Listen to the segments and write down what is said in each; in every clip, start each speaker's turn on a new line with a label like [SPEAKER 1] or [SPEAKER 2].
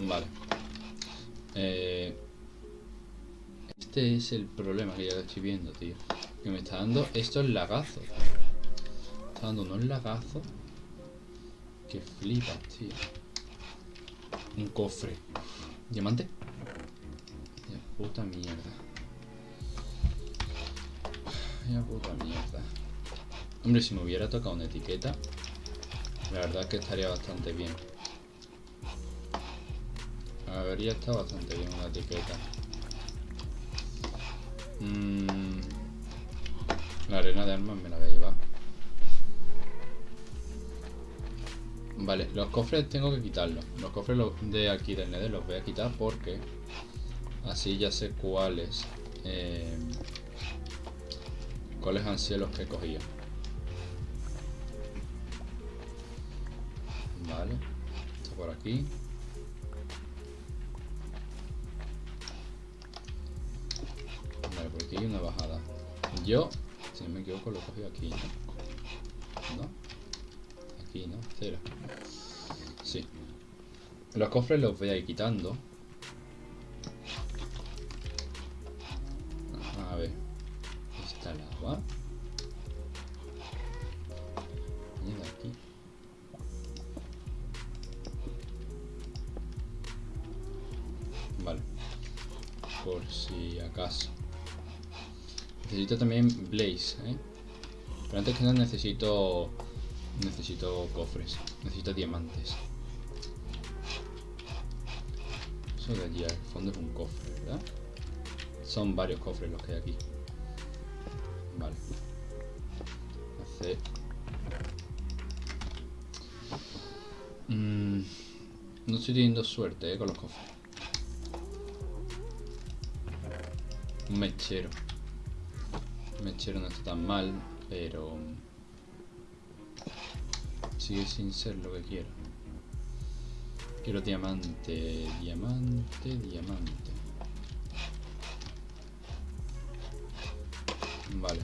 [SPEAKER 1] Vale. Eh, este es el problema que ya estoy viendo, tío. Que me está dando estos lagazos. Me está dando unos lagazos. Que flipas, tío. Un cofre. ¿Diamante? Ya puta mierda. Ya puta mierda. Hombre, si me hubiera tocado una etiqueta, la verdad es que estaría bastante bien. Habría estado bastante bien una etiqueta. Mm, la arena de armas me la voy a llevar. Vale, los cofres tengo que quitarlos. Los cofres de aquí del Nether los voy a quitar porque así ya sé cuáles eh, cuáles han sido los que he cogido. Vale, esto por aquí. Una bajada. Yo, si no me equivoco, lo cogido aquí. ¿No? Aquí, ¿no? Cero. Sí. Los cofres los voy a ir quitando. A ver. Está el agua. Necesito también Blaze, ¿eh? Pero antes que nada necesito... Necesito cofres. Necesito diamantes. Eso de allí al fondo es un cofre, ¿verdad? Son varios cofres los que hay aquí. Vale. Mm, no estoy teniendo suerte, ¿eh? Con los cofres. Un mechero. Mechero no está tan mal, pero... Sigue sin ser lo que quiero. Quiero diamante, diamante, diamante. Vale.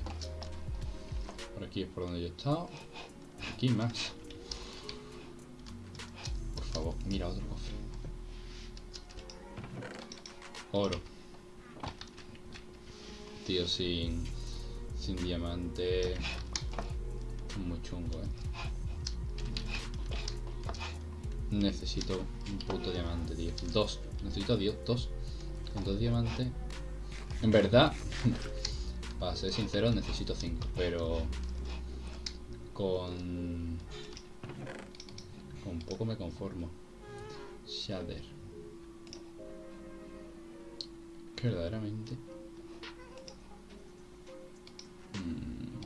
[SPEAKER 1] Por aquí es por donde yo he estado. Aquí más. Por favor, mira otro cofre. Oro. Tío, sin... Sin diamante... Muy chungo, eh. Necesito un puto diamante, tío. Dos. Necesito dios, dos. Con dos diamantes. En verdad, para ser sincero, necesito cinco. Pero con... Con poco me conformo. Shader. Verdaderamente... Mm.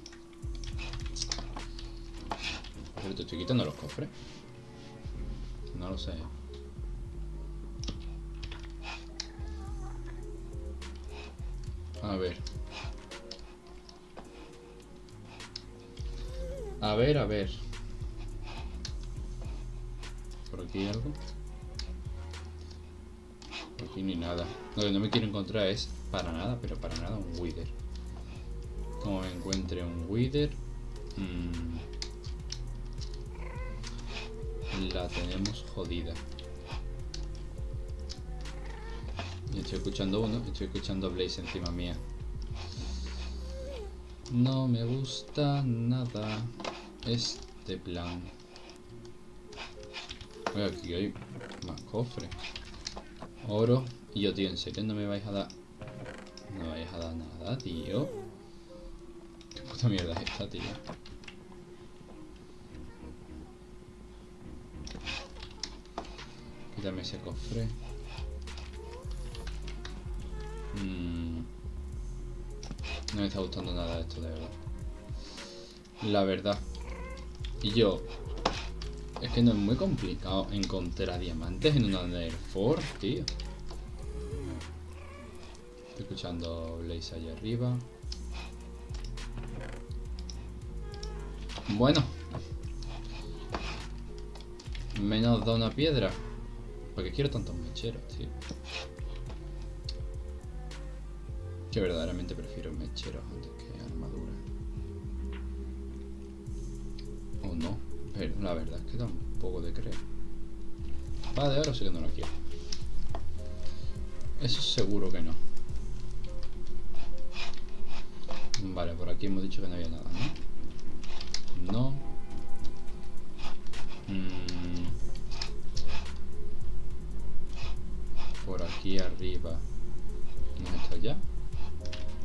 [SPEAKER 1] Pero te estoy quitando los cofres. No lo sé. A ver. A ver, a ver. ¿Por aquí hay algo? Por aquí ni nada. Lo que no me quiero encontrar es para nada, pero para nada un Wither. Me encuentre un Wither... Mmm, la tenemos jodida. Estoy escuchando uno, estoy escuchando Blaze encima mía. No me gusta nada este plan. Aquí hay más cofres. Oro. Y yo, tío, ¿en serio no me vais a dar? No me vais a dar nada, tío. ¿Qué puta mierda es esta, tío? Quítame ese cofre. Mm. No me está gustando nada esto, de verdad. La verdad. Y yo... Es que no es muy complicado encontrar diamantes en una Nether Force, tío. Estoy escuchando Blaze allá arriba. Bueno. Menos da una piedra. Porque quiero tantos mecheros, tío. Que verdaderamente prefiero mecheros antes que armadura. O no. Pero la verdad es que da un poco de creer. Espada de oro sí que no lo quiero. Eso seguro que no. Vale, por aquí hemos dicho que no había nada, ¿no? Arriba. ¿Hemos estado ya?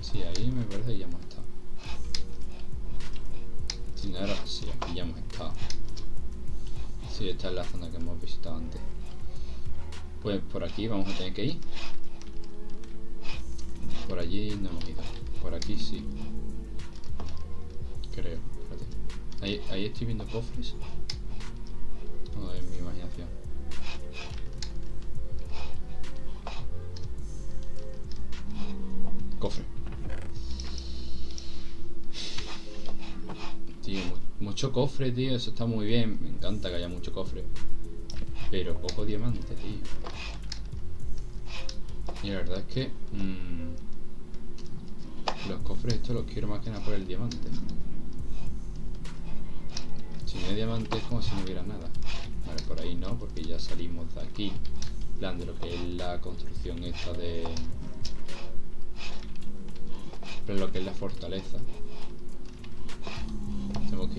[SPEAKER 1] Sí, ahí me parece que ya hemos estado. No era... Sí, aquí ya hemos estado. Sí, esta es la zona que hemos visitado antes. Pues por aquí vamos a tener que ir. Por allí no hemos ido. Por aquí sí. Creo. Ahí, ahí estoy viendo cofres. Mucho cofre, tío. Eso está muy bien. Me encanta que haya mucho cofre. Pero poco diamante, tío. Y la verdad es que... Mmm, los cofres estos los quiero más que nada por el diamante. Si no hay diamante es como si no hubiera nada. Vale, por ahí no, porque ya salimos de aquí. plan de lo que es la construcción esta de... Lo que es la fortaleza.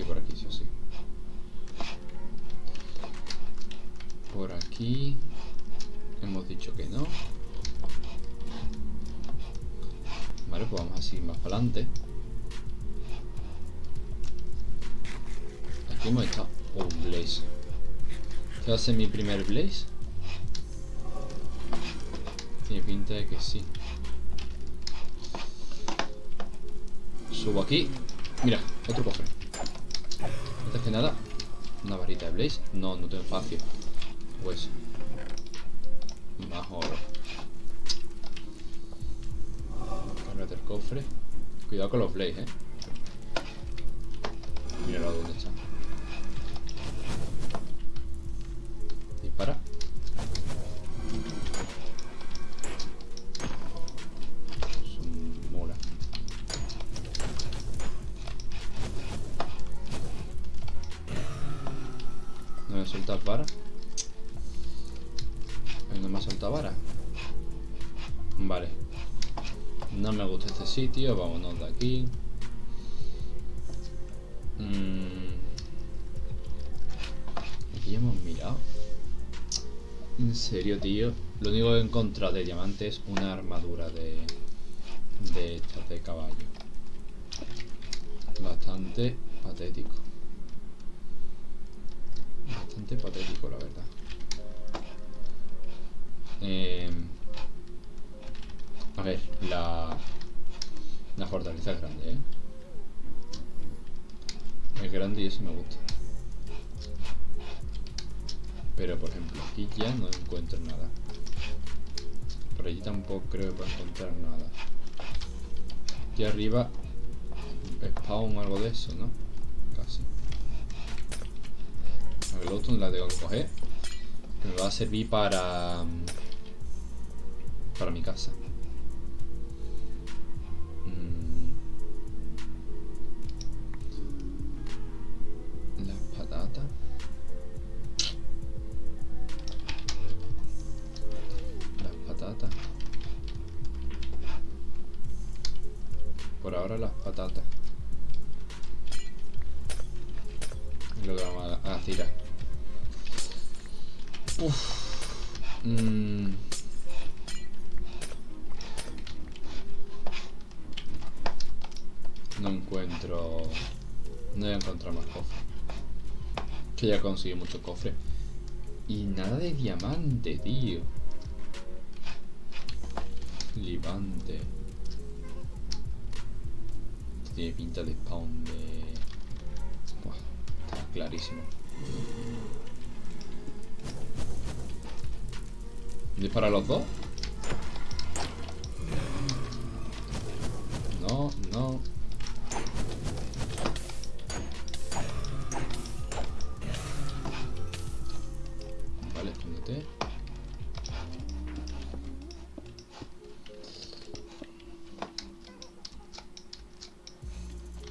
[SPEAKER 1] Por aquí, sí o sí. Por aquí... Hemos dicho que no. Vale, pues vamos a seguir más para adelante. Aquí hemos estado. Oh, Blaze. ¿Qué ser mi primer Blaze? Tiene pinta de que sí. Subo aquí. Mira, otro cofre. Que nada, una varita de Blaze. No, no tengo espacio. Pues. Más oro. el cofre. Cuidado con los blades, eh. Míralo dónde está. Sitio, vámonos de aquí. Mm. Aquí hemos mirado. En serio, tío. Lo único que he encontrado de diamante es una armadura de, de estas de caballo. Bastante patético. Bastante patético, la verdad. Eh, a ver, la, la fortaleza es grande, ¿eh? Es grande y eso me gusta. Pero, por ejemplo, aquí ya no encuentro nada. Por allí tampoco creo que pueda encontrar nada. Aquí arriba spawn o algo de eso, ¿no? Casi. A ver, otro la tengo que coger. Me va a servir para... Para mi casa. Encuentro... No voy a encontrar más cofres. Que ya conseguí muchos cofres. Y nada de diamante, tío. Libante tiene pinta de spawn de... Buah, está clarísimo. ¿Dispara los dos? No, no. escóndete.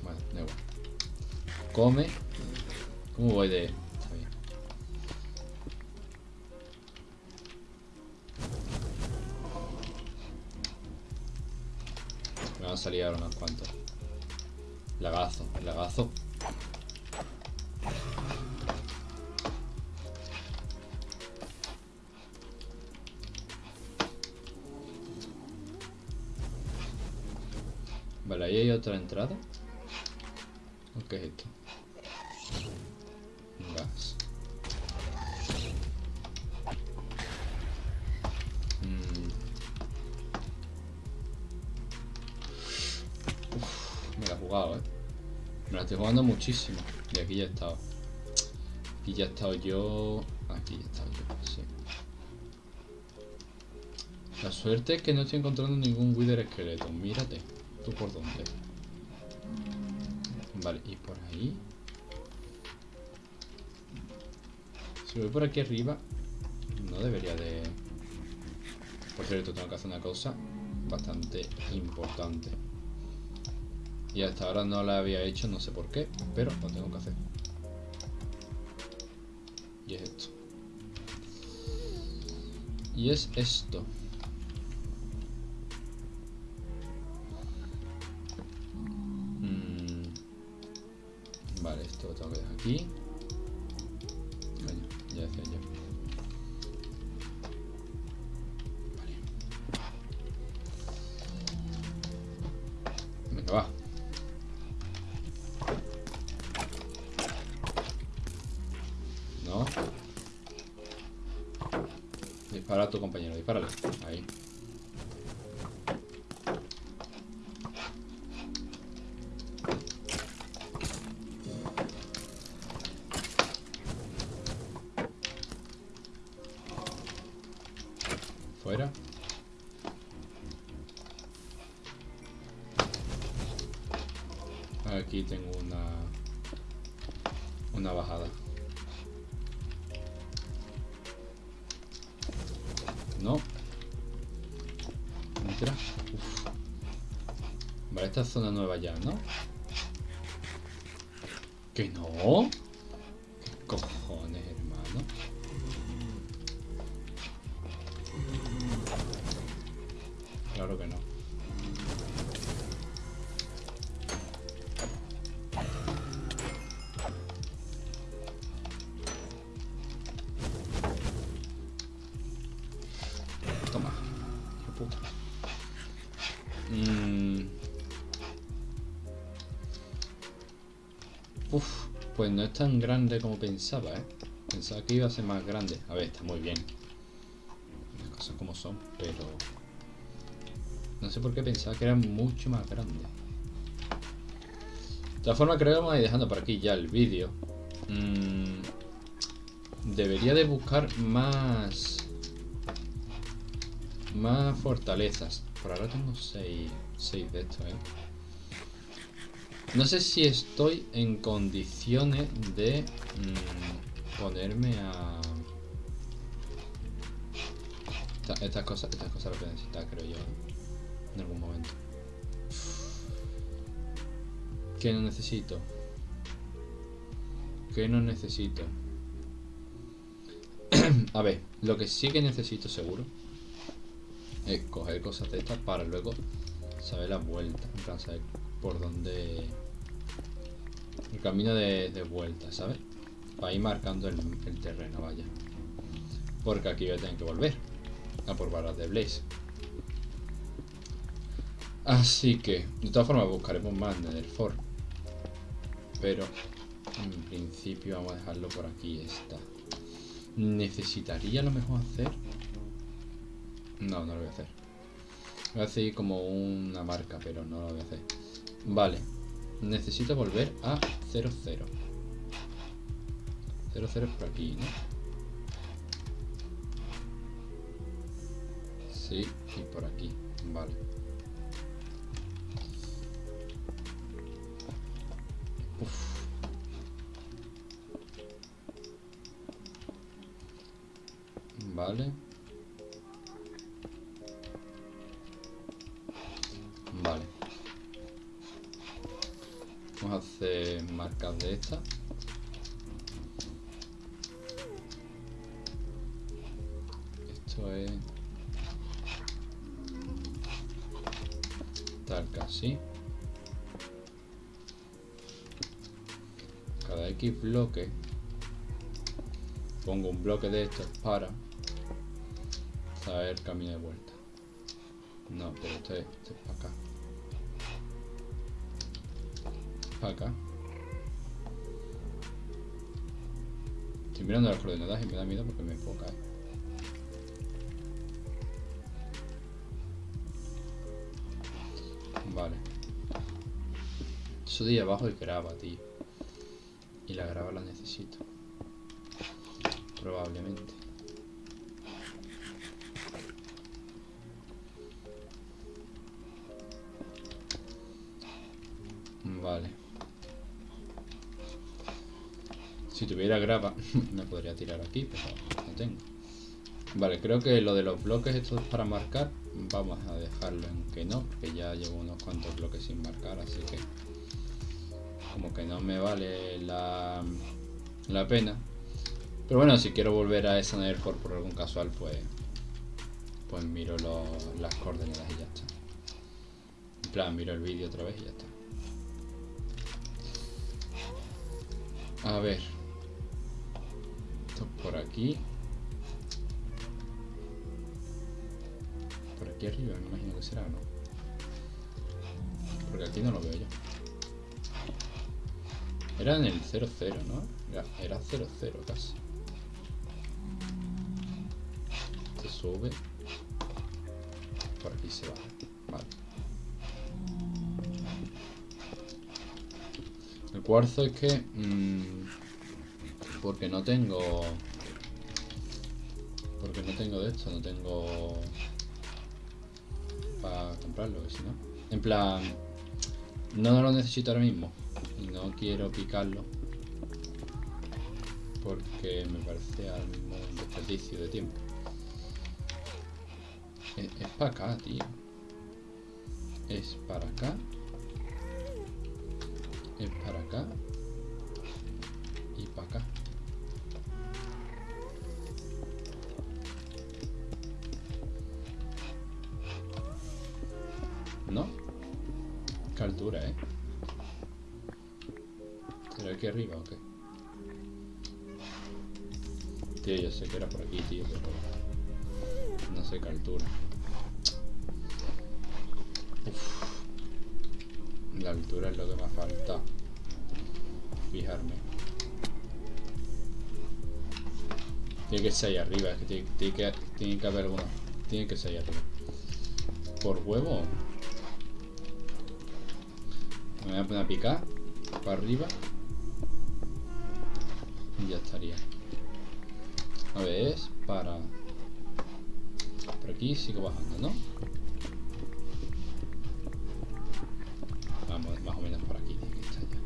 [SPEAKER 1] Vale, da igual. Come. ¿Cómo voy de...? Está. Me van a salir ahora unos cuantos. Lagazo, lagazo. Vale, ahí hay otra entrada. ¿O qué es esto? Gas. Mm. Me la he jugado, eh. Me la estoy jugando muchísimo. Y aquí ya he estado. Aquí ya he estado yo. Aquí ya he estado yo. La suerte es que no estoy encontrando ningún Wither esqueleto. Mírate. ¿Tú por dónde? Vale, y por ahí. Si voy por aquí arriba, no debería de... Por cierto, tengo que hacer una cosa bastante importante. Y hasta ahora no la había hecho, no sé por qué, pero lo tengo que hacer. Y es esto. Y es esto. Esto que dejar aquí. Vale, ya decía yo. Vale. Venga, va. No. Dispara a tu compañero, dispárale. Ahí. Vale, esta es zona nueva ya, ¿no? ¿Que no? ¿Qué cojones, hermano? Claro que no. No es tan grande como pensaba, ¿eh? Pensaba que iba a ser más grande. A ver, está muy bien. Las cosas como son, pero... No sé por qué pensaba que era mucho más grande. De todas formas, creo que vamos a ir dejando por aquí ya el vídeo. Mm, debería de buscar más... Más fortalezas. Por ahora tengo 6 de estos, ¿eh? No sé si estoy en condiciones de mm, ponerme a... Esta- estas cosas, estas cosas las voy a necesitar, creo yo, ¿eh? en algún momento. ¿Qué no necesito? ¿Qué no necesito? a ver, lo que sí que necesito seguro es coger cosas de estas para luego saber la vuelta, en plan saber por dónde el camino de, vuelta, ¿sabes? Para ir marcando el, terreno, vaya. Porque aquí voy a tener que volver a por balas de Blaze. Así que, de todas formas, buscaremos más Fort. Pero, en principio, vamos a dejarlo por aquí. Está. ¿Necesitaría a lo mejor hacer? No, no lo voy a hacer. Voy a hacer como una marca, pero no lo voy a hacer. Vale. Necesito volver a 00. 00 es por aquí, ¿no? Sí, y por aquí. Vale. Vale. Marcas de estas. Esto es... tal que así. Cada X bloque pongo un bloque de estos para saber camino de vuelta. No, pero este, este es para acá. Para acá. Estoy mirando las coordenadas y me da miedo porque me puedo caer. Vale. Eso de abajo es grava, tío. Y la grava la necesito. Probablemente. Tuviera grava, me podría tirar aquí, pero no tengo. Vale, creo que lo de los bloques estos para marcar, vamos a dejarlo en que no, porque ya llevo unos cuantos bloques sin marcar, así que como que no me vale la, la pena. Pero bueno, si quiero volver a esa Nethercore por algún casual, pues pues miro las coordenadas y ya está. En plan, miro el vídeo otra vez y ya está. A ver. Por aquí. Por aquí arriba, me imagino que será, ¿no? Porque aquí no lo veo yo. Era en el 00, ¿no? Era 00 casi. Se sube. Por aquí se va. El cuarzo es que... Mmm, porque no tengo... Porque no tengo de esto, no tengo... Para comprarlo, si no. En plan... No lo necesito ahora mismo. Y no quiero picarlo. Porque me parece al mismo un desperdicio de tiempo. Es, es para acá, tío. Es para acá es para acá y para acá. ¿Qué altura, eh? ¿Será aquí arriba o qué? Tío, yo sé que era por aquí, tío, pero... No sé qué altura. La altura es lo que me falta. Fijarme. Tiene que ser ahí arriba, es que tiene, que tiene que haber uno. Tiene que ser ahí arriba. ¿Por huevo? Me voy a poner a picar. Para arriba. Y ya estaría. A ver, es para... Por aquí sigo bajando, ¿no? más o menos por aquí que estar ya.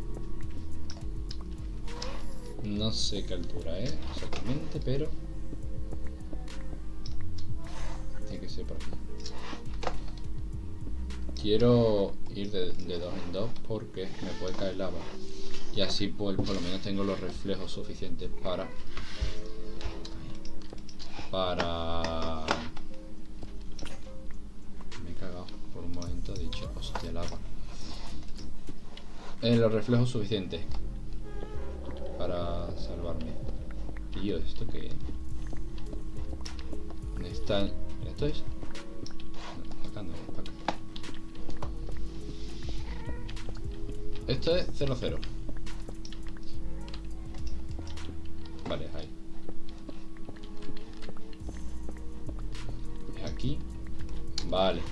[SPEAKER 1] No sé qué altura es exactamente, pero tiene que ser por aquí. Quiero ir de, dos en dos porque me puede caer lava y así pues, por lo menos tengo los reflejos suficientes para para me he cagado por un momento he dicho hostia lava en los reflejos suficientes para salvarme. Tío, ¿esto qué? Está... ¿Esto es? Esto es 00. Vale, ahí. Es aquí. Vale.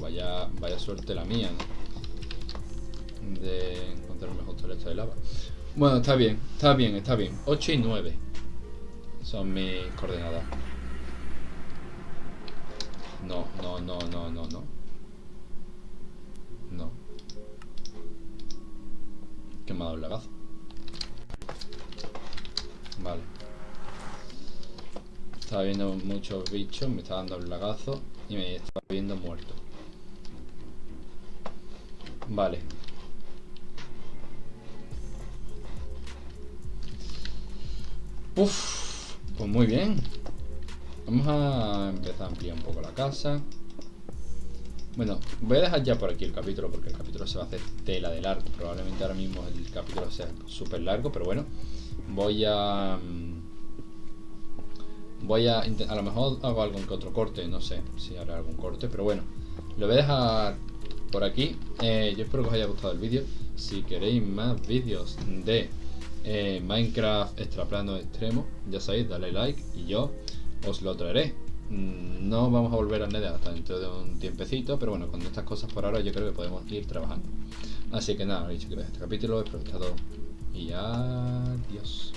[SPEAKER 1] vaya, vaya suerte la mía, De encontrar un mejor toleto de lava. Bueno, está bien, está bien, está bien. 8 y 9 son mis coordenadas. No, no, no, no, no, no. No. Que me ha dado un lagazo. Vale. Estaba viendo muchos bichos, me está dando un lagazo y me estaba viendo muerto. Vale. Uf, pues muy bien. Vamos a empezar a ampliar un poco la casa. Bueno, voy a dejar ya por aquí el capítulo porque el capítulo se va a hacer tela de largo. Probablemente ahora mismo el capítulo sea súper largo, pero bueno, voy a... Mm, voy a... A lo mejor hago algún que otro corte, no sé si haré algún corte, pero bueno, lo voy a dejar por aquí. Eh, yo espero que os haya gustado el vídeo. Si queréis más vídeos de eh, Minecraft extraplano extremo, ya sabéis, dale like y yo os lo traeré. Mm, no vamos a volver a Nether hasta dentro de un tiempecito, pero bueno, con estas cosas por ahora yo creo que podemos ir trabajando. Así que nada, he dicho que este capítulo, espero que todo y adiós.